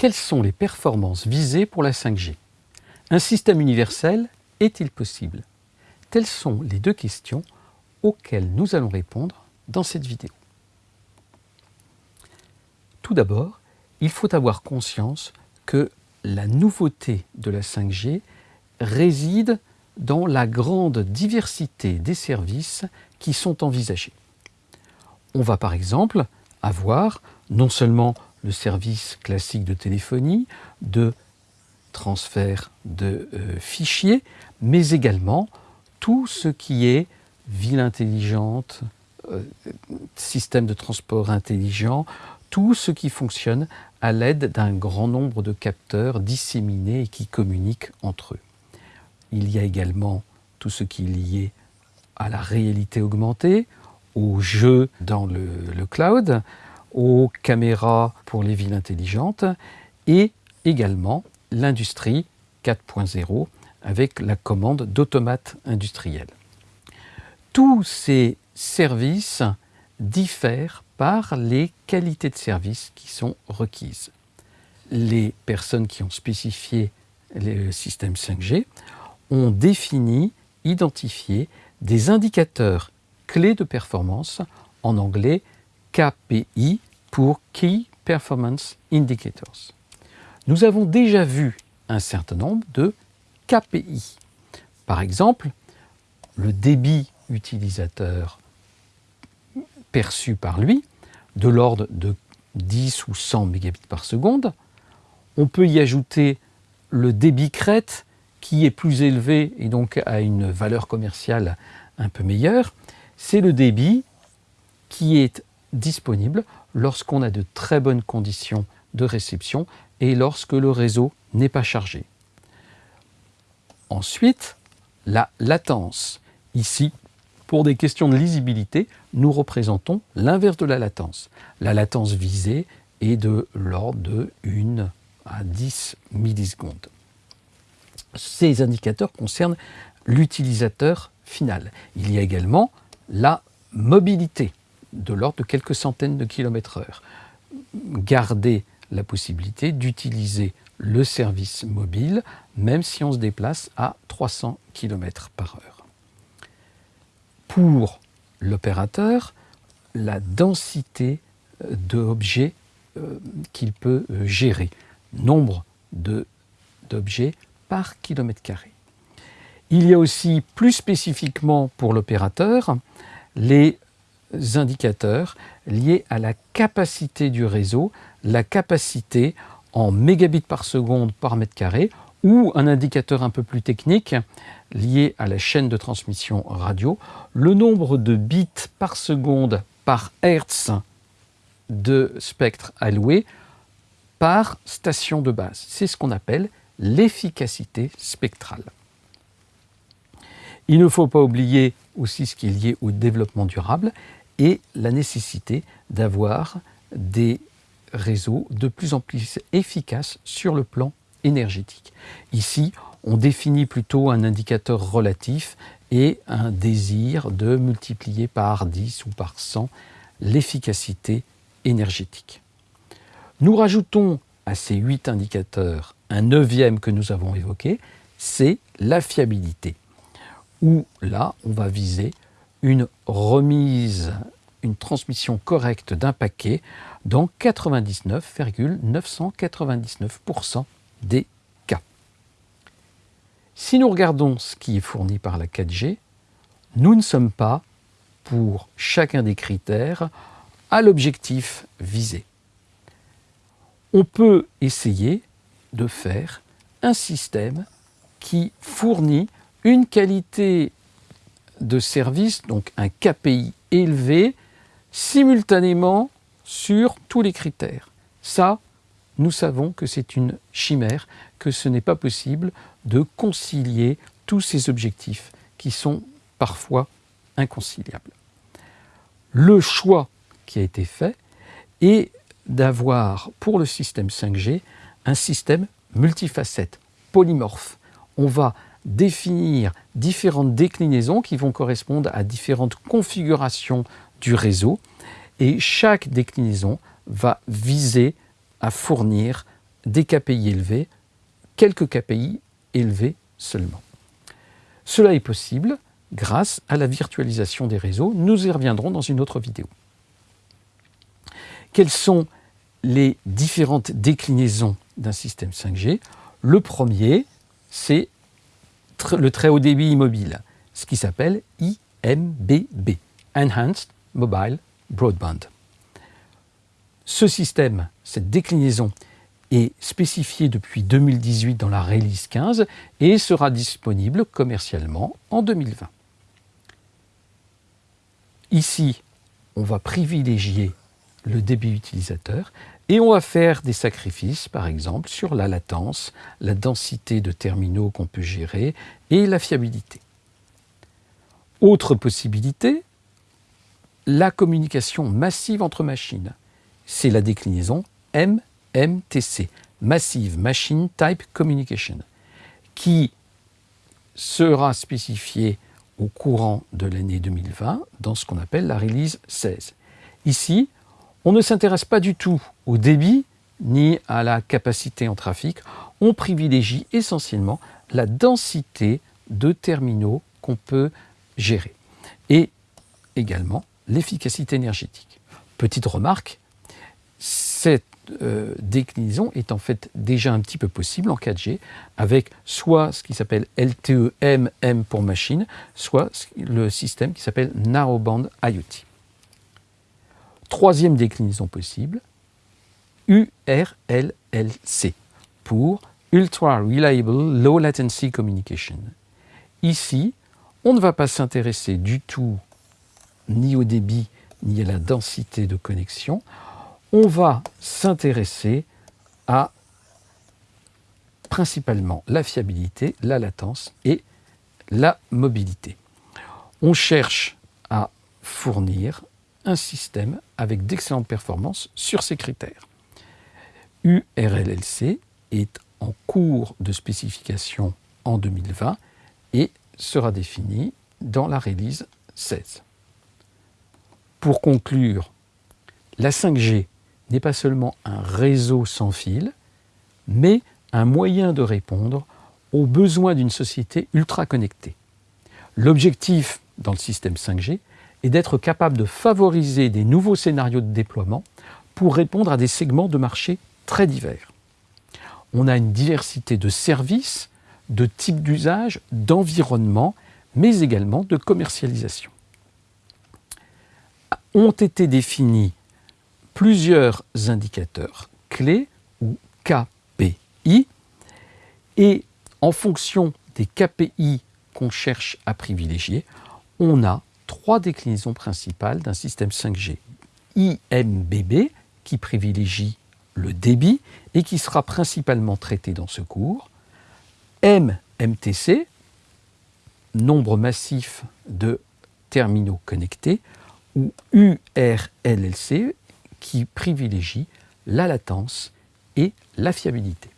quelles sont les performances visées pour la 5G Un système universel est-il possible? Telles sont les deux questions auxquelles nous allons répondre dans cette vidéo. Tout d'abord, il faut avoir conscience que la nouveauté de la 5G réside dans la grande diversité des services qui sont envisagés. On va par exemple avoir non seulement le service classique de téléphonie, de transfert de euh, fichiers, mais également tout ce qui est ville intelligente, euh, système de transport intelligent, tout ce qui fonctionne à l'aide d'un grand nombre de capteurs disséminés et qui communiquent entre eux. Il y a également tout ce qui est lié à la réalité augmentée, aux jeux dans le, le cloud, aux caméras pour les villes intelligentes et également l'industrie 4.0 avec la commande d'automates industriels. Tous ces services diffèrent par les qualités de service qui sont requises. Les personnes qui ont spécifié le système 5G ont défini, identifié des indicateurs clés de performance, en anglais KPI pour Key Performance Indicators. Nous avons déjà vu un certain nombre de KPI. Par exemple, le débit utilisateur perçu par lui de l'ordre de 10 ou 100 mégabits par seconde. On peut y ajouter le débit crête qui est plus élevé et donc a une valeur commerciale un peu meilleure. C'est le débit qui est disponible lorsqu'on a de très bonnes conditions de réception et lorsque le réseau n'est pas chargé. Ensuite, la latence. Ici, pour des questions de lisibilité, nous représentons l'inverse de la latence. La latence visée est de l'ordre de 1 à 10 millisecondes. Ces indicateurs concernent l'utilisateur final. Il y a également la mobilité de l'ordre de quelques centaines de kilomètres heure. Garder la possibilité d'utiliser le service mobile même si on se déplace à 300 km par heure pour l'opérateur la densité euh, d'objets euh, qu'il peut euh, gérer, nombre d'objets par kilomètre carré. Il y a aussi plus spécifiquement pour l'opérateur les indicateurs liés à la capacité du réseau, la capacité en mégabits par seconde par mètre carré ou un indicateur un peu plus technique lié à la chaîne de transmission radio, le nombre de bits par seconde par hertz de spectre alloué par station de base. C'est ce qu'on appelle l'efficacité spectrale. Il ne faut pas oublier aussi ce qui est lié au développement durable et la nécessité d'avoir des réseaux de plus en plus efficaces sur le plan énergétique. Ici, on définit plutôt un indicateur relatif et un désir de multiplier par 10 ou par 100 l'efficacité énergétique. Nous rajoutons à ces huit indicateurs un neuvième que nous avons évoqué, c'est la fiabilité, où là, on va viser une remise, une transmission correcte d'un paquet dans 99,999% des cas. Si nous regardons ce qui est fourni par la 4G, nous ne sommes pas, pour chacun des critères, à l'objectif visé. On peut essayer de faire un système qui fournit une qualité de service, donc un KPI élevé, simultanément sur tous les critères. Ça, nous savons que c'est une chimère, que ce n'est pas possible de concilier tous ces objectifs qui sont parfois inconciliables. Le choix qui a été fait est d'avoir pour le système 5G un système multifacette, polymorphe. On va définir différentes déclinaisons qui vont correspondre à différentes configurations du réseau et chaque déclinaison va viser à fournir des KPI élevés, quelques KPI élevés seulement. Cela est possible grâce à la virtualisation des réseaux. Nous y reviendrons dans une autre vidéo. Quelles sont les différentes déclinaisons d'un système 5G Le premier, c'est le très haut débit immobile, ce qui s'appelle IMBB, Enhanced Mobile Broadband. Ce système, cette déclinaison, est spécifiée depuis 2018 dans la release 15 et sera disponible commercialement en 2020. Ici, on va privilégier le débit utilisateur et on va faire des sacrifices, par exemple, sur la latence, la densité de terminaux qu'on peut gérer et la fiabilité. Autre possibilité, la communication massive entre machines. C'est la déclinaison MMTC, Massive Machine Type Communication, qui sera spécifiée au courant de l'année 2020 dans ce qu'on appelle la release 16. Ici, on ne s'intéresse pas du tout au débit ni à la capacité en trafic, on privilégie essentiellement la densité de terminaux qu'on peut gérer et également l'efficacité énergétique. Petite remarque, cette euh, déclinaison est en fait déjà un petit peu possible en 4G avec soit ce qui s'appelle LTE-M pour machine, soit le système qui s'appelle Narrowband IoT. Troisième déclinaison possible, URLLC pour Ultra Reliable Low Latency Communication. Ici, on ne va pas s'intéresser du tout ni au débit ni à la densité de connexion. On va s'intéresser à principalement la fiabilité, la latence et la mobilité. On cherche à fournir un système avec d'excellentes performances sur ces critères. URLLC est en cours de spécification en 2020 et sera défini dans la release 16. Pour conclure, la 5G n'est pas seulement un réseau sans fil, mais un moyen de répondre aux besoins d'une société ultra connectée. L'objectif dans le système 5G et d'être capable de favoriser des nouveaux scénarios de déploiement pour répondre à des segments de marché très divers. On a une diversité de services, de types d'usage, d'environnement, mais également de commercialisation. Ont été définis plusieurs indicateurs clés ou KPI et en fonction des KPI qu'on cherche à privilégier, on a trois déclinaisons principales d'un système 5G. IMBB, qui privilégie le débit et qui sera principalement traité dans ce cours. MMTC, nombre massif de terminaux connectés, ou URLLC, qui privilégie la latence et la fiabilité.